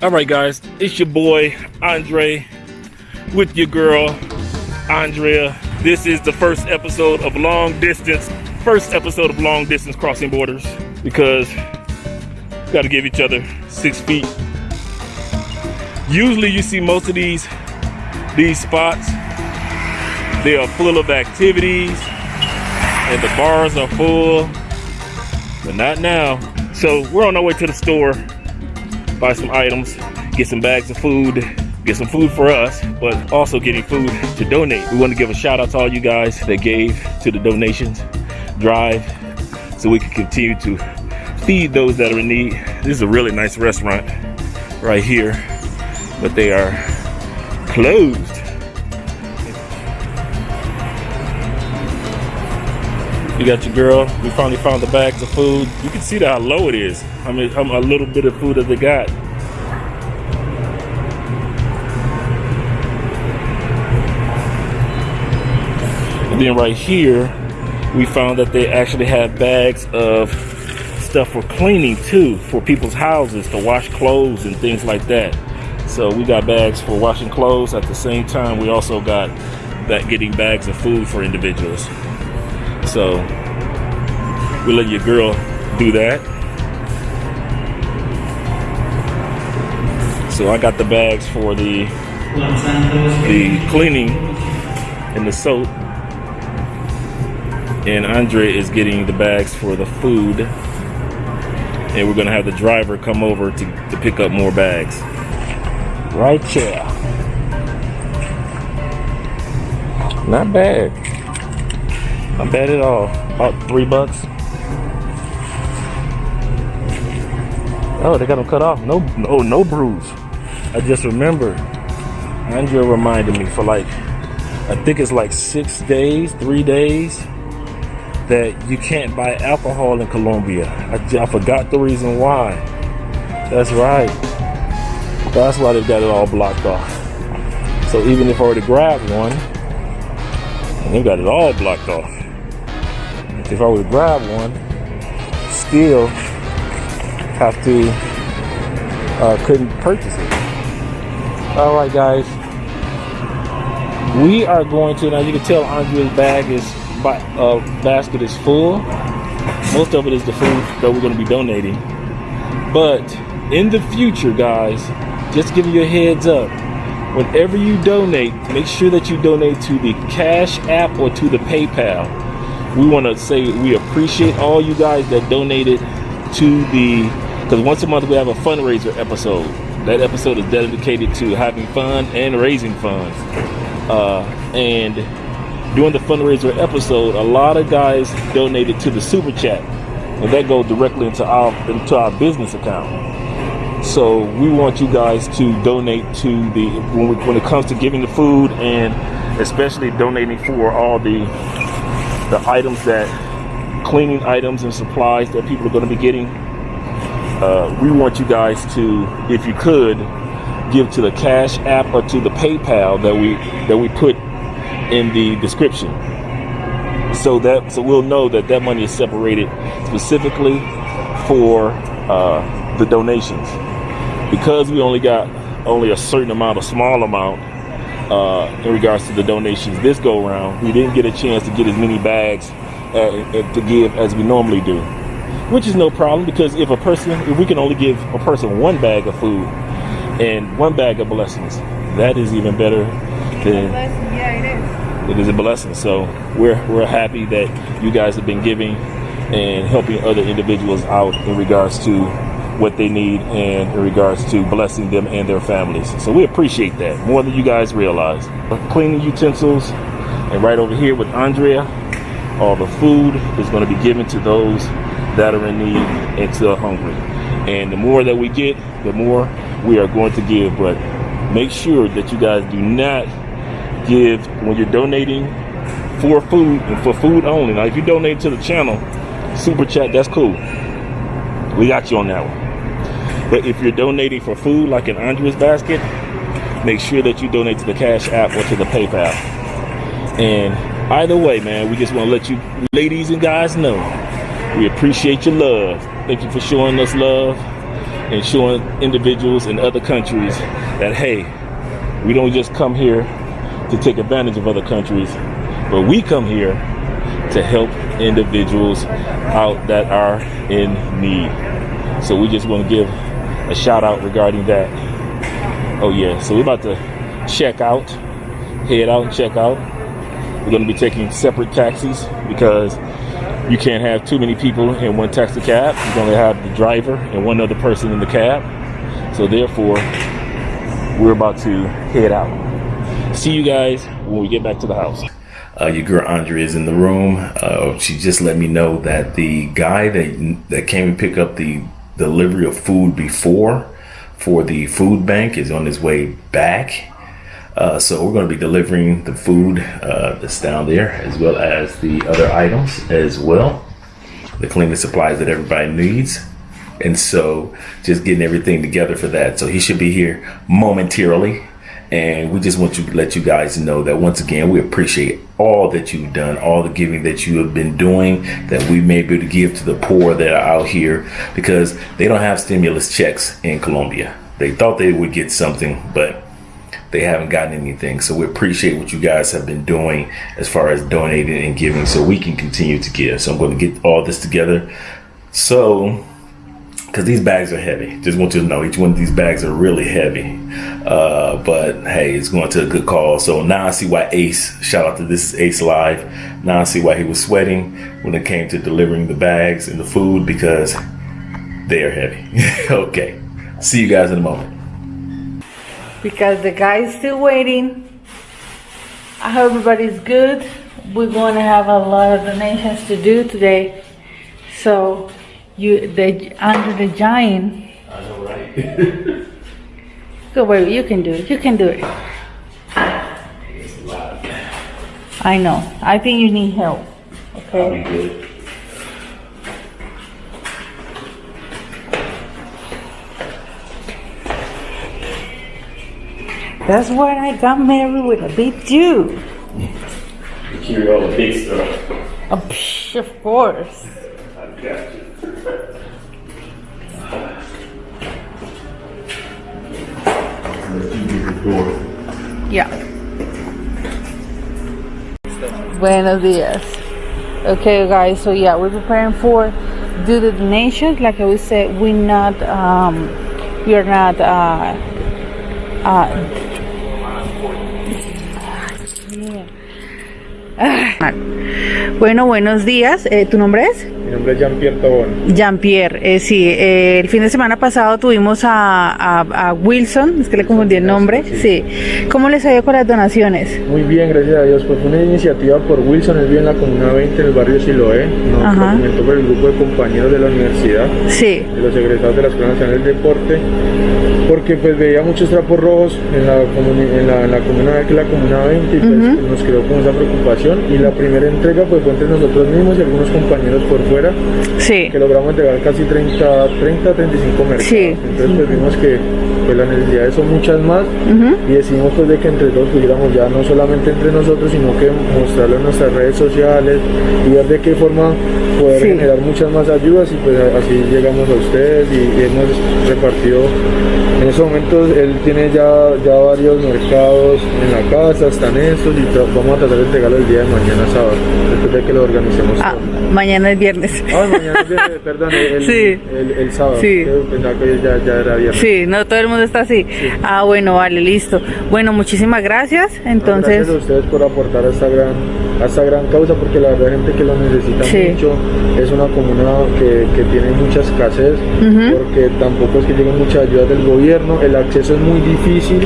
All right, guys, it's your boy Andre with your girl Andrea. This is the first episode of Long Distance, first episode of Long Distance Crossing Borders because we got to give each other six feet. Usually, you see most of these these spots. They are full of activities, and the bars are full, but not now. So we're on our way to the store buy some items, get some bags of food, get some food for us, but also getting food to donate. We want to give a shout out to all you guys that gave to the donations drive so we can continue to feed those that are in need. This is a really nice restaurant right here, but they are closed. You got your girl. We finally found the bags of food. You can see how low it is. I mean, how a little bit of food that they got. And then right here, we found that they actually have bags of stuff for cleaning too, for people's houses to wash clothes and things like that. So we got bags for washing clothes. At the same time, we also got that getting bags of food for individuals. So we let your girl do that. So I got the bags for the the cleaning and the soap. And Andre is getting the bags for the food. And we're gonna have the driver come over to, to pick up more bags. Right here. Not bad. Not bad at all. About three bucks. Oh, they got them cut off. No, no, no bruise. I just remember. Andrea reminded me for like, I think it's like six days, three days, that you can't buy alcohol in Colombia. I, I forgot the reason why. That's right. That's why they've got it all blocked off. So even if I were to grab one, they've got it all blocked off if I were to grab one, still have to, uh, couldn't purchase it. All right, guys. We are going to, now you can tell Andrea's bag is, uh, basket is full. Most of it is the food that we're going to be donating. But in the future, guys, just giving you a heads up, whenever you donate, make sure that you donate to the Cash App or to the PayPal we want to say we appreciate all you guys that donated to the because once a month we have a fundraiser episode. That episode is dedicated to having fun and raising funds. Uh, and during the fundraiser episode a lot of guys donated to the super chat. And that goes directly into our into our business account. So we want you guys to donate to the when, we, when it comes to giving the food and especially donating for all the the items that cleaning items and supplies that people are going to be getting. Uh, we want you guys to if you could give to the cash app or to the paypal that we that we put in the description. So that so we'll know that that money is separated specifically for uh, the donations. Because we only got only a certain amount a small amount uh, in regards to the donations this go around. We didn't get a chance to get as many bags uh, uh, to give as we normally do, which is no problem because if a person, if we can only give a person one bag of food and one bag of blessings, that is even better than. Yeah, it is. It is a blessing. So we're we're happy that you guys have been giving and helping other individuals out in regards to what they need and in regards to blessing them and their families. So we appreciate that more than you guys realize. Cleaning utensils and right over here with Andrea, all the food is going to be given to those that are in need and still hungry. And the more that we get, the more we are going to give. But make sure that you guys do not give when you're donating for food and for food only. Now, if you donate to the channel, super chat, that's cool. We got you on that one. But if you're donating for food, like in Andrea's basket, make sure that you donate to the Cash App or to the PayPal. And either way, man, we just want to let you ladies and guys know we appreciate your love. Thank you for showing us love. and showing individuals in other countries that hey, we don't just come here to take advantage of other countries, but we come here to help individuals out that are in need. So we just want to give a shout out regarding that. Oh yeah, so we're about to check out, head out and check out. We're going to be taking separate taxis because you can't have too many people in one taxi cab. You're going to have the driver and one other person in the cab. So therefore, we're about to head out. See you guys when we get back to the house. Uh, your girl Andrea is in the room. Uh, she just let me know that the guy that that came and picked up the delivery of food before for the food bank is on his way back. Uh, so we're going to be delivering the food uh, that's down there as well as the other items as well, the cleaning supplies that everybody needs. And so just getting everything together for that. So he should be here momentarily. And we just want to let you guys know that once again, we appreciate all that you've done, all the giving that you have been doing, that we may be able to give to the poor that are out here because they don't have stimulus checks in Colombia. They thought they would get something, but they haven't gotten anything. So we appreciate what you guys have been doing as far as donating and giving so we can continue to give. So I'm going to get all this together. So because these bags are heavy. Just want you to know each one of these bags are really heavy. Uh, but hey, it's going to a good call. So now I see why Ace, shout out to this Ace Live. Now I see why he was sweating when it came to delivering the bags and the food because they are heavy. okay. See you guys in a moment. Because the guy's still waiting. I hope everybody's good. We're going to have a lot of donations to do today. So you the under the giant. I know, right? Go wait, you can do it. You can do it. I know. I think you need help. Okay. good. That's why I got married with a big Jew. You carry all the big stuff. Oh, psh, of course. Yeah. Buenos dias. Okay, guys. So yeah, we're preparing for do the donations. Like I said, we're not um, we are not uh, uh, Ah. Bueno, buenos días. Eh, ¿Tu nombre es? Mi nombre es Jean-Pierre Tobón. Jean-Pierre. Eh, sí, eh, el fin de semana pasado tuvimos a, a- a Wilson, es que le confundí el nombre. Sí. ¿Cómo les ha ido con las donaciones? Muy bien, gracias a Dios. Pues fue una iniciativa por Wilson, él vive en la Comuna 20, en el barrio Siloé. Nos Ajá. documentó por el grupo de compañeros de la universidad, Sí. de los egresados de la Escuela Nacional del Deporte, porque pues veía muchos trapos rojos en la, en la, en la Comuna que la Comuna 20 y pues nos quedó con esa preocupación. Y la primera entrega pues fue entre nosotros mismos y algunos compañeros por fuera, Sí. que logramos entregar casi 30, 30 35 mercados. Sí. Entonces pues vimos que pues las necesidades son muchas más y decidimos pues de que entre todos pudiéramos ya no solamente entre nosotros sino que mostrarlo en nuestras redes sociales y ver de qué forma poder Sí. generar muchas más ayudas y pues así llegamos a ustedes y, y hemos repartido en estos momentos él tiene ya, ya varios mercados en la casa, están estos y vamos a tratar de entregarlo el día de mañana sábado después de que lo organicemos Ah, mañana es viernes. Ah, mañana es viernes, perdón, el, Sí. el, el sábado. Sí. Pensaba que ya, ya era viernes. Sí, no todo el mundo está así. Ah, bueno, vale, listo. Bueno, muchísimas gracias. Entonces, Gracias a ustedes por aportar esta gran, a esta gran causa, porque la verdad gente que lo necesita Sí. mucho. Es una comuna que, que tiene mucha escasez, porque tampoco es que lleguen muchas ayudas del gobierno. El acceso es muy difícil.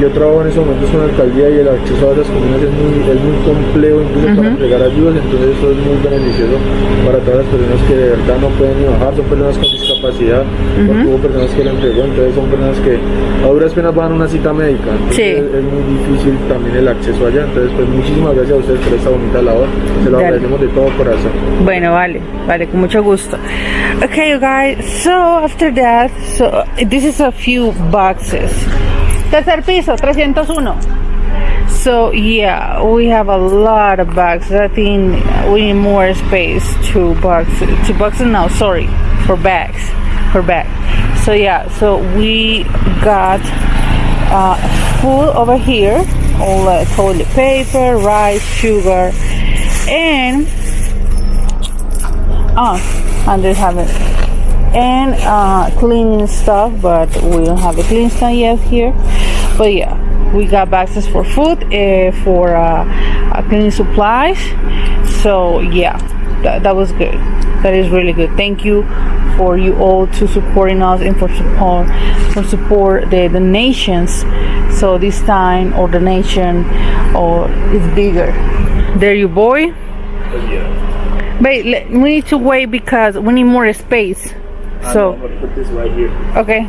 Yo trabajo en esos momentos con la alcaldía y el acceso a esas comunas es muy, es muy complejo, incluso para entregar ayudas. Entonces, eso es muy beneficioso para todas las personas que de verdad no pueden ni bajar. Son personas con discapacidad, porque hubo personas que lo entregó. Entonces, son personas que a duras penas van a una cita médica. Entonces, Sí. es muy difícil también el acceso allá. Entonces, pues muchísimas gracias a ustedes por esta bonita labor. Se lo agradecemos de todo corazón. bueno, vale, vale, con mucho gusto. Okay, you guys. So after that, so this is a few boxes. Tercer piso, 301. So yeah, we have a lot of boxes. I think we need more space. to boxes. Two boxes. No, sorry, for bags. For bags. So yeah, so we got uh, food over here, all the toilet paper, rice, sugar, and ah, and they have it, and uh, cleaning stuff, but we don't have a clean stuff yet here. But yeah, we got boxes for food, uh, for uh, uh, cleaning supplies. So yeah, that was good. That is really good. Thank you for you all to supporting us and for support uh, for support the donations. So this time our donation or is bigger. There you boy. Yeah. Wait, let- we need to wait because we need more space. So I'm gonna put this right here. okay.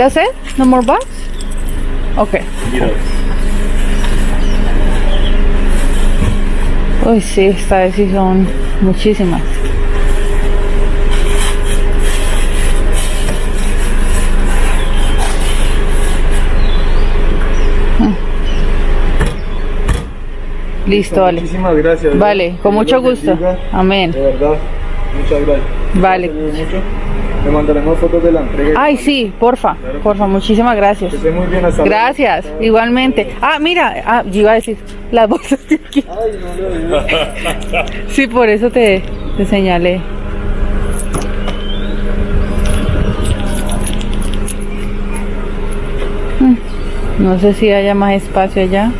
That's it? No more bucks? Okay. Uy, sí, esta vez sí son muchísimas. Mm. Listo, vale. Muchísimas gracias. Vale, con mucho gusto. Amén. De verdad, muchas gracias. Vale. Le mandaremos fotos de la entrega. Ay, sí, porfa, porfa, muchísimas gracias. Que esté muy bien hasta luego. Gracias, igualmente. Ah, mira, ah, yo iba a decir, las bolsas de aquí. Ay, no lo. Sí, por eso te, te señalé. Mm, No sé si haya más espacio allá.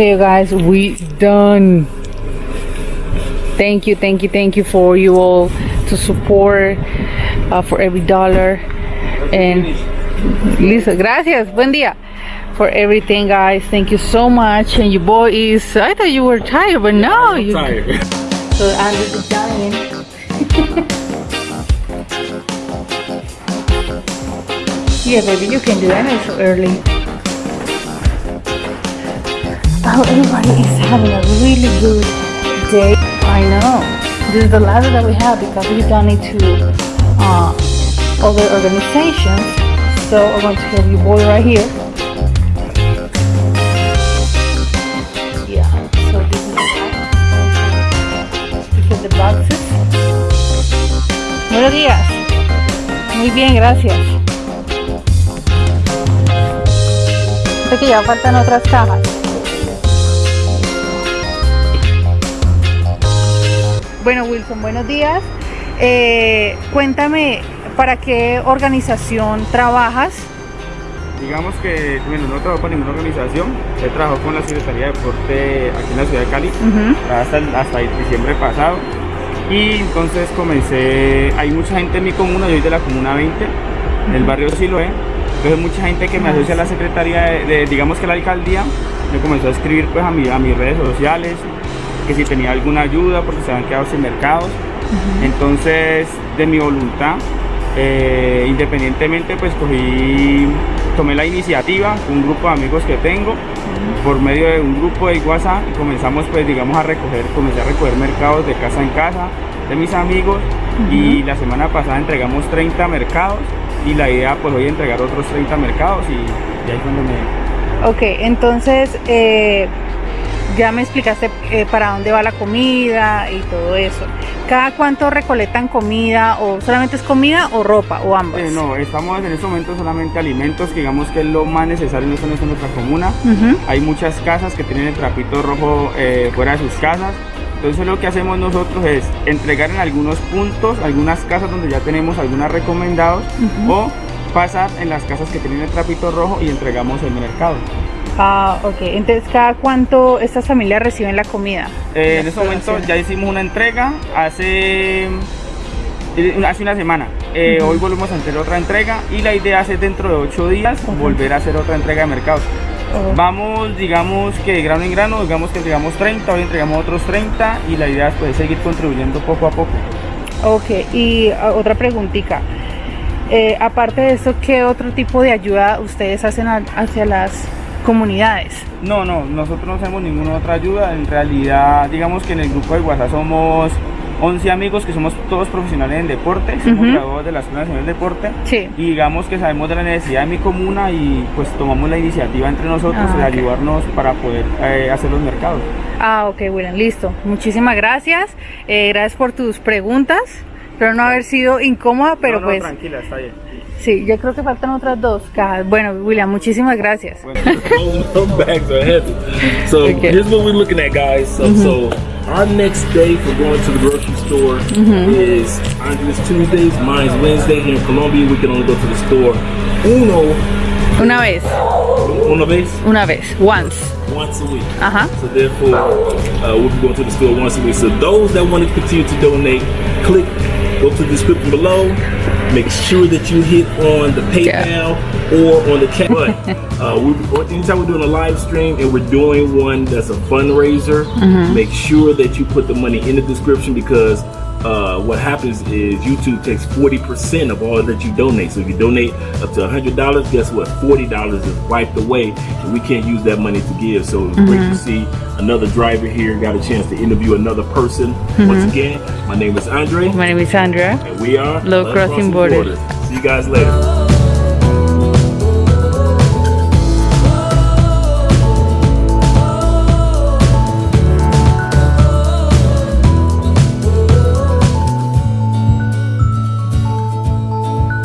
Okay, you guys, we done. Thank you, thank you, thank you for you all to support uh, for every dollar and Lisa, gracias, buen día for everything, guys. Thank you so much. And your boy is. I thought you were tired, but no, you. Tired. So Andre the giant. yeah, baby, you can do that. It's so early. Oh, everybody is having a really good day. I know. This is the last that we have because we donate to uh, other organizations. So I'm going to have your boy right here. Yeah. So this is the the boxes. Buenos días. Muy bien, gracias. Que ya faltan otras cajas. Bueno, Wilson, buenos días. Eh, cuéntame, ¿para qué organización trabajas? Digamos que, bueno, no trabajo para ninguna organización, he trabajado con la Secretaría de Deporte aquí en la ciudad de Cali hasta, el- hasta el diciembre pasado. Y entonces comencé, hay mucha gente en mi comuna, yo soy de la comuna 20, del barrio Siloé, entonces mucha gente que me asocia a la Secretaría de, de, digamos que la alcaldía, me comenzó a escribir pues a, mi, a mis redes sociales, que si tenía alguna ayuda porque se habían quedado sin mercados, entonces de mi voluntad, eh, independientemente pues cogí, tomé la iniciativa un grupo de amigos que tengo, por medio de un grupo de WhatsApp y comenzamos pues digamos a recoger, comencé a recoger mercados de casa en casa de mis amigos y la semana pasada entregamos 30 mercados y la idea pues hoy entregar otros 30 mercados y, y ahí es cuando me, Ok, entonces eh, ya me explicaste eh, para dónde va la comida y todo eso. ¿Cada cuánto recolectan comida o solamente es comida o ropa o ambas? Eh, no, estamos en este momento solamente alimentos, que digamos que es lo más necesario en nuestra comuna. Hay muchas casas que tienen el trapito rojo eh, fuera de sus casas. Entonces lo que hacemos nosotros es entregar en algunos puntos, algunas casas donde ya tenemos algunas recomendados o pasar en las casas que tienen el trapito rojo y entregamos en el mercado. Ah, ok. Entonces, ¿cada cuánto estas familias reciben la comida? Eh, en este momento ya hicimos una entrega hace, hace una semana. Eh, Hoy volvemos a hacer otra entrega y la idea es dentro de ocho días volver a hacer otra entrega de mercados. Oh. Vamos, digamos que de grano en grano, digamos que entregamos 30, hoy entregamos otros 30 y la idea es pues, seguir contribuyendo poco a poco. Ok, y ah, otra preguntita. eh, aparte de esto, ¿qué otro tipo de ayuda ustedes hacen hacia las comunidades? No, no, nosotros no hacemos ninguna otra ayuda. En realidad, digamos que en el grupo de WhatsApp somos 11 amigos que somos todos profesionales en deporte, somos graduados de la Escuela Nacional de Deporte. Sí. Y digamos que sabemos de la necesidad de mi comuna y pues tomamos la iniciativa entre nosotros Ah, de ayudarnos para poder eh, hacer los mercados. Ah, ok, William, listo. Muchísimas gracias. Eh, gracias por tus preguntas. Espero no haber sido incómoda, pero No, no, pues tranquila, está bien. Sí, yo creo que faltan otras dos cajas. Bueno, William, muchísimas gracias. Those bags are heavy. So Okay. here's what we're looking at, guys. So, so our next day for going to the grocery store is Andre's Tuesdays, mine's Wednesday. Here in Colombia, we can only go to the store uno, Una vez, una vez, una vez, once. once a week. Ajá. So therefore, uh, we'll be going to the store once a week. So those that want to continue to donate, click, go to the description below. Make sure that you hit on the PayPal or on the chat. But uh, we, anytime we're doing a live stream and we're doing one that's a fundraiser, make sure that you put the money in the description because uh, what happens is YouTube takes 40% of all that you donate. So if you donate up to $100, guess what? $40 is wiped away and we can't use that money to give. So it's great to see another driver here. Got a chance to interview another person. Once again, my name is Andre My name is Sandra. and we are Love Crossing Borders. See you guys later.